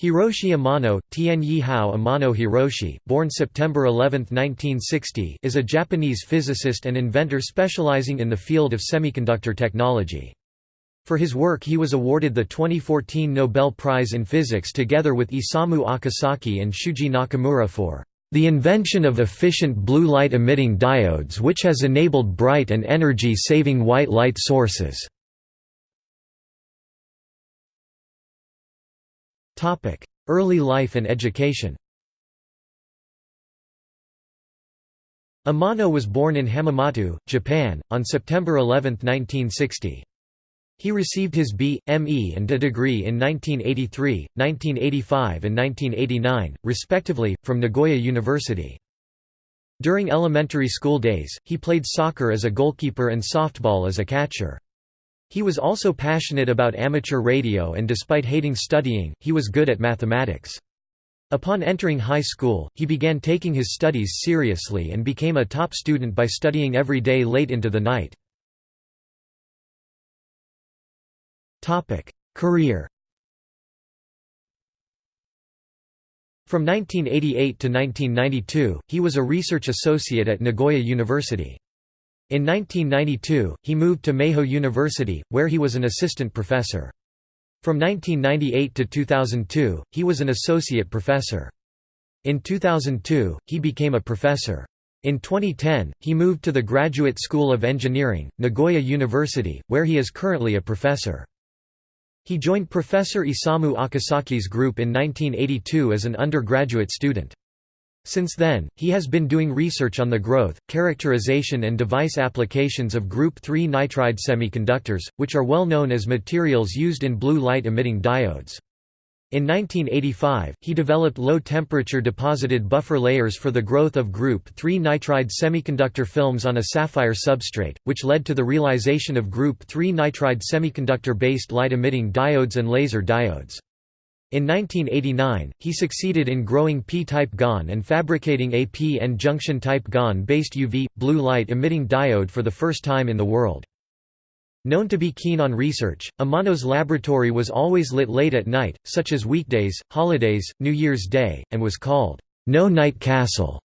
Hiroshi Amano, Tianyi Hao Amano Hiroshi, born September 11, 1960 is a Japanese physicist and inventor specializing in the field of semiconductor technology. For his work he was awarded the 2014 Nobel Prize in Physics together with Isamu Akasaki and Shuji Nakamura for the invention of efficient blue light emitting diodes which has enabled bright and energy-saving white light sources. Early life and education Amano was born in Hamamatsu, Japan, on September 11, 1960. He received his B, ME and DA degree in 1983, 1985 and 1989, respectively, from Nagoya University. During elementary school days, he played soccer as a goalkeeper and softball as a catcher. He was also passionate about amateur radio and despite hating studying, he was good at mathematics. Upon entering high school, he began taking his studies seriously and became a top student by studying every day late into the night. Career From 1988 to 1992, he was a research associate at Nagoya University. In 1992, he moved to Meihō University, where he was an assistant professor. From 1998 to 2002, he was an associate professor. In 2002, he became a professor. In 2010, he moved to the Graduate School of Engineering, Nagoya University, where he is currently a professor. He joined Professor Isamu Akasaki's group in 1982 as an undergraduate student. Since then, he has been doing research on the growth, characterization and device applications of group 3 nitride semiconductors, which are well known as materials used in blue light emitting diodes. In 1985, he developed low-temperature deposited buffer layers for the growth of group 3 nitride semiconductor films on a sapphire substrate, which led to the realization of group 3 nitride semiconductor-based light-emitting diodes and laser diodes. In 1989, he succeeded in growing p-type GaN and fabricating a p-n junction-type GaN-based UV, blue light-emitting diode for the first time in the world. Known to be keen on research, Amano's laboratory was always lit late at night, such as weekdays, holidays, New Year's Day, and was called, "'No Night Castle'".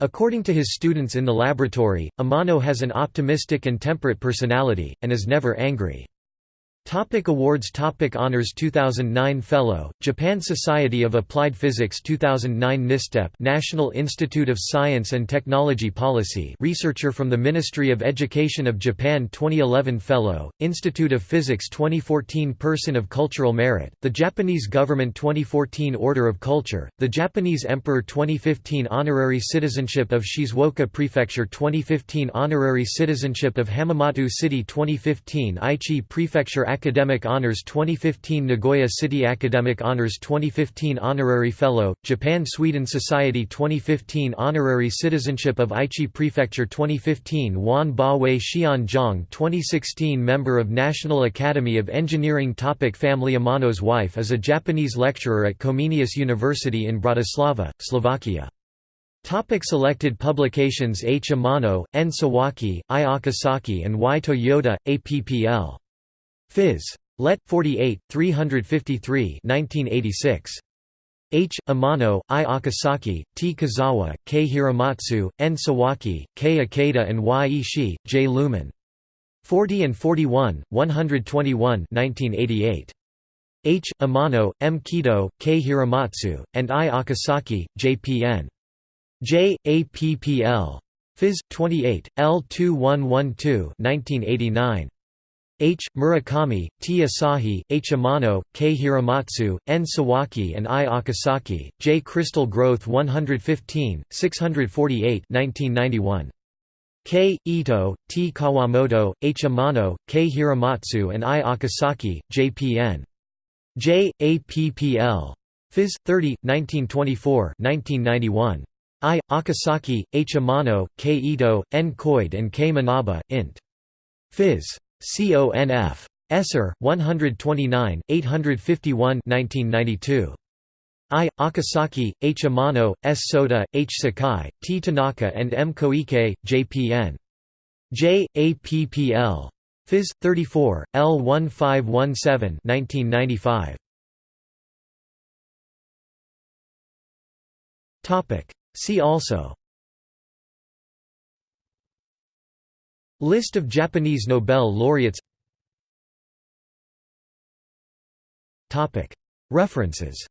According to his students in the laboratory, Amano has an optimistic and temperate personality, and is never angry. Topic awards Topic Honors 2009 Fellow, Japan Society of Applied Physics 2009 NISTEP National Institute of Science and Technology Policy Researcher from the Ministry of Education of Japan 2011 Fellow, Institute of Physics 2014 Person of Cultural Merit, the Japanese Government 2014 Order of Culture, the Japanese Emperor 2015 Honorary Citizenship of Shizuoka Prefecture 2015 Honorary Citizenship of Hamamatsu City 2015 Aichi Prefecture Academic Honors 2015 Nagoya City Academic Honors 2015 Honorary Fellow, Japan-Sweden Society 2015 Honorary Citizenship of Aichi Prefecture 2015 Wan Ba Wei Xian Zhang 2016 Member of National Academy of Engineering Topic Family Amano's wife is a Japanese lecturer at Comenius University in Bratislava, Slovakia. Topic selected publications H. Amano, N. Sawaki, I. Akasaki and Y. Toyoda, APPL. Phys. Let. 48, 353 1986. H. Amano, I. Akasaki, T. Kozawa, K. Hiramatsu, N. Sawaki, K. Ikeda and Y. Ishii, J. Lumen. 40 and 41, 121 1988. H. Amano, M. Kito, K. Hiramatsu, and I. Akasaki, JPN. J. Phys. 28, L2112 1989. H. Murakami, T. Asahi, H. Amano, K. Hiramatsu, N. Sawaki and I. Akasaki, J. Crystal Growth 115, 648 1991. K. Ito, T. Kawamoto, H. Amano, K. Hiramatsu and I. Akasaki, JPN. J. Phys. 30, 1924 1991. I. Akasaki, H. Amano, K. Ito, N. Koide and K. Manabe, int. Phys. CONF. Esser, 129, 851 1992. I. Akasaki, H. Amano, S. Sota, H. Sakai, T. Tanaka and M. Koike, JPN. J. APPL. Phys. 34, L1517 1995. See also List of Japanese Nobel laureates. References